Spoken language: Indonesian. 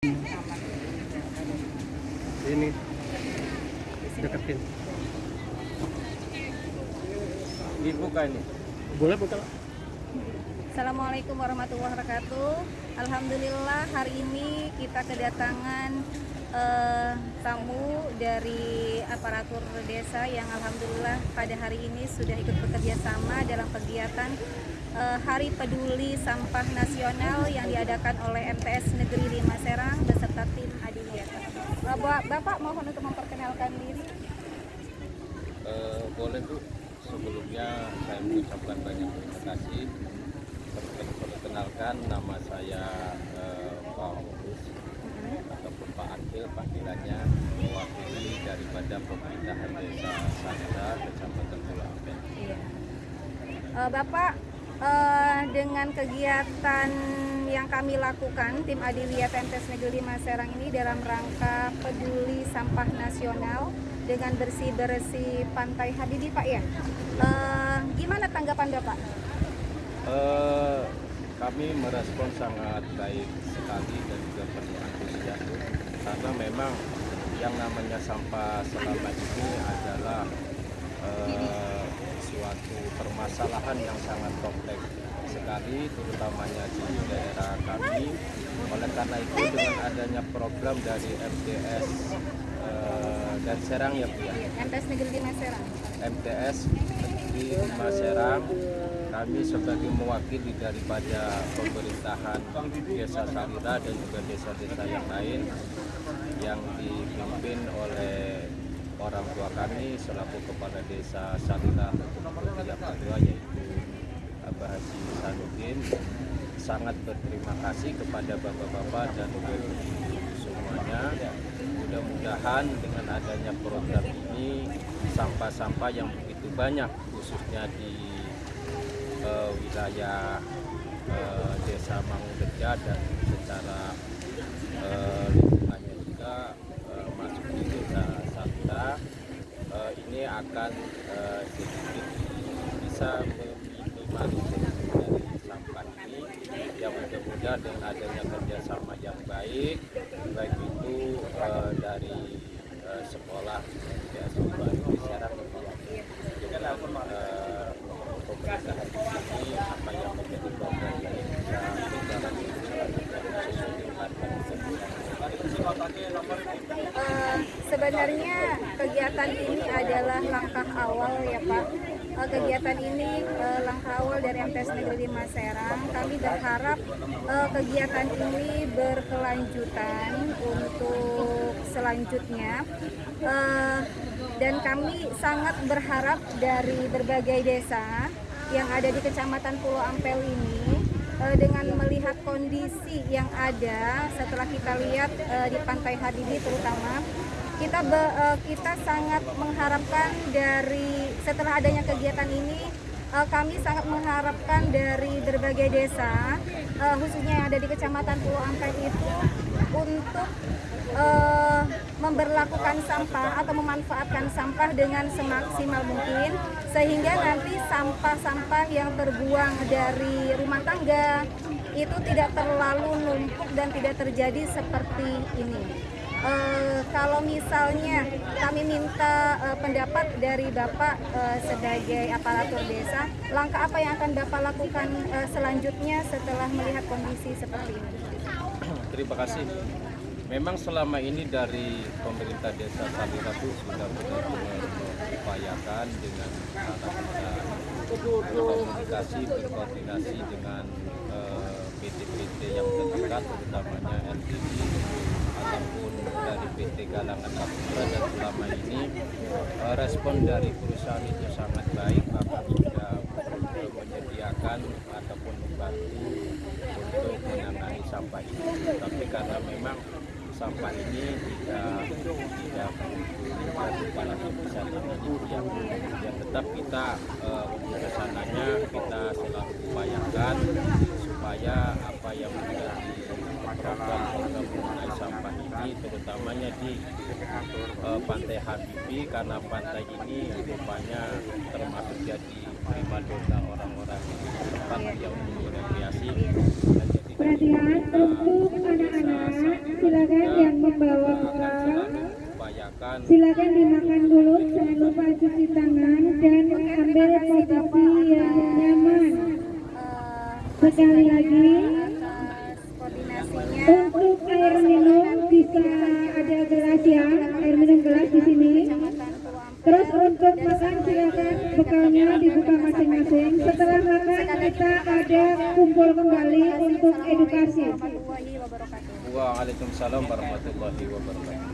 Ini deketin. dibuka ini Boleh buka? Assalamualaikum warahmatullahi wabarakatuh. Alhamdulillah hari ini kita kedatangan eh, tamu dari aparatur desa yang alhamdulillah pada hari ini sudah ikut bekerja sama dalam kegiatan eh, Hari Peduli Sampah Nasional yang diadakan oleh MTS Negeri 5 Serang beserta tim Adiwiyata. Eh, Ba- Bapak mohon untuk memperkenalkan diri. Eh, boleh bu sebelumnya saya mengucapkan banyak terima kasih Perken- perkenalkan nama saya eh, Pak ataupun Pak Akil panggilannya mewakili daripada pemerintahan desa Sanda kecamatan Pulau Ampel Iya. Eh, Bapak, eh, dengan kegiatan yang kami lakukan, tim Adiwiyat MTS Negeri 5 Serang ini dalam rangka peduli sampah nasional dengan bersih-bersih Pantai Habibie, Pak ya. Eh, gimana tanggapan Bapak? Eh, kami merespon sangat baik sekali dan juga penuh antusias karena memang yang namanya sampah selama ini adalah eh, suatu permasalahan yang sangat kompleks sekali terutamanya di daerah kami. Oleh karena itu dengan adanya program dari MTS dan Serang ya Bu ya? MTS Negeri 5 Serang. MTS Negeri Lima Serang kami sebagai mewakili daripada pemerintahan desa Salira dan juga desa-desa yang lain yang dipimpin oleh orang tua kami selaku kepala desa Salira Putri Padua yaitu Abah Haji Sanudin sangat berterima kasih kepada bapak-bapak dan ibu semuanya mudah-mudahan dengan adanya program ini sampah-sampah yang begitu banyak khususnya di eh, wilayah eh, desa Mangunreja dan secara eh, lingkungannya juga eh, masuk di desa Santa eh, ini akan eh, sedikit bisa meminimalisir dari sampah yang mudah-mudahan dengan adanya kerjasama yang baik baik itu eh, dari eh, sekolah ya sekolah di Serang dengan eh, pemerintahan di sini apa yang menjadi program ini bisa berjalan sesuai dengan Eh, sebenarnya kegiatan ini adalah langkah awal ya Pak. Eh, kegiatan ini eh, langkah awal dari MTS Negeri 5 Serang. Kami berharap eh, kegiatan ini berkelanjutan untuk selanjutnya. Dan kami sangat berharap dari berbagai desa yang ada di Kecamatan Pulau Ampel ini dengan melihat kondisi yang ada setelah kita lihat eh, di Pantai Habibie terutama kita be- eh, kita sangat mengharapkan dari setelah adanya kegiatan ini eh, kami sangat mengharapkan dari berbagai desa eh, khususnya yang ada di Kecamatan Pulau Ampel itu untuk eh, memberlakukan sampah atau memanfaatkan sampah dengan semaksimal mungkin sehingga nanti sampah-sampah yang terbuang dari rumah tangga itu tidak terlalu numpuk dan tidak terjadi seperti ini. Eh, kalau misalnya kami minta eh, pendapat dari Bapak eh, sebagai aparatur desa, langkah apa yang akan Bapak lakukan eh, selanjutnya setelah melihat kondisi seperti ini? Terima kasih. Memang selama ini dari pemerintah desa Salira itu sudah benar-benar mengupayakan dengan cara kita berkomunikasi, berkoordinasi dengan eh, PT-PT yang terdekat, terutamanya LTD ataupun dari PT Galangan Kapura dan selama ini eh, respon dari perusahaan itu sangat baik, bahkan sudah eh, menyediakan ataupun membantu untuk menangani sampah ini. Tapi karena memang sampah ini tidak tidak begitu kepala bisa yang tetap kita eh, ke sananya kita selalu upayakan supaya apa yang menjadi program program mengenai sampah ini terutamanya di eh, pantai Habibie karena pantai ini rupanya termasuk jadi prima dona orang-orang tempat yang untuk rekreasi Perhatian untuk anak-anak upayakan silakan dimakan dulu. Jangan lupa cuci tangan dan ambil posisi yang nyaman. Eh, sekali lagi untuk air minum bisa ada gelas ya. Air minum gelas di sini. Terus untuk makan silakan bekalnya dibuka masing-masing. Setelah makan kita ada kumpul kembali untuk edukasi. Waalaikumsalam warahmatullahi wabarakatuh.